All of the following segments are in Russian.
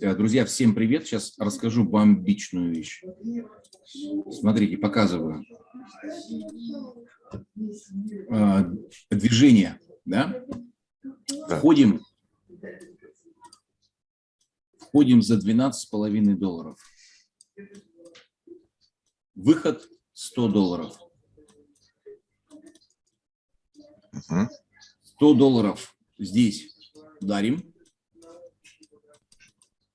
Э, Друзья, всем привет. Сейчас расскажу бомбичную вещь. Смотрите, показываю. Э, Движение, да? Входим, входим за 12,5 долларов. Выход 100 долларов. 100 долларов здесь дарим.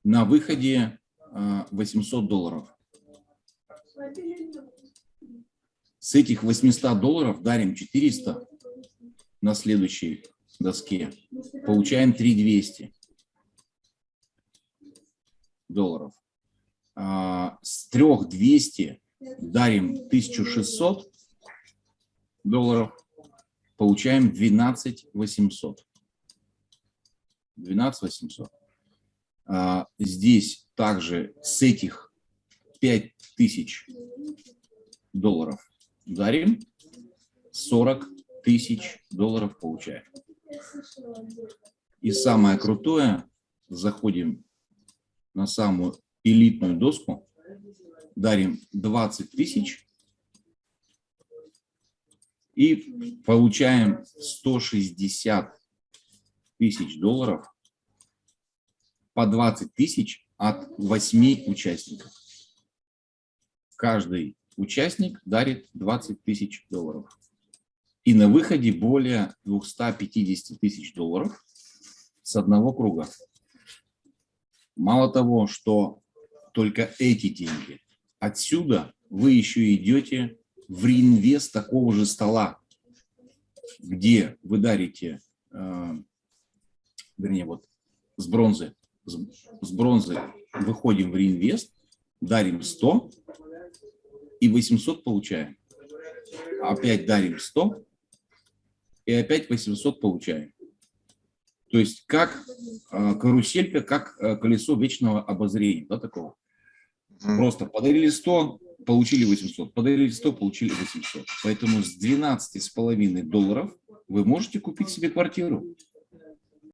На выходе а, 800 долларов. С этих 800 долларов дарим 400 на следующей доске. Получаем 3200 долларов. А, С 3200 дарим 1600 долларов. Получаем 12 800. 12 800. А, Здесь также с этих 5000 долларов дарим, 40 тысяч долларов получаем. И самое крутое, заходим на самую элитную доску, дарим 20 тысяч и получаем 160 тысяч долларов по 20 тысяч от 8 участников. Каждый участник дарит 20 тысяч долларов. И на выходе более 250 тысяч долларов с одного круга. Мало того, что только эти деньги, отсюда вы еще идете в реинвест такого же стола, где вы дарите, э, вернее, вот с бронзы, с, бронзы выходим в реинвест, дарим 100 и 800 получаем. Опять дарим 100 и опять 800 получаем. То есть как э, каруселька, как э, колесо вечного обозрения, да, такого. Просто подарили 100, получили 800, подарили 100, получили 800. Поэтому с 12,5 долларов вы можете купить себе квартиру.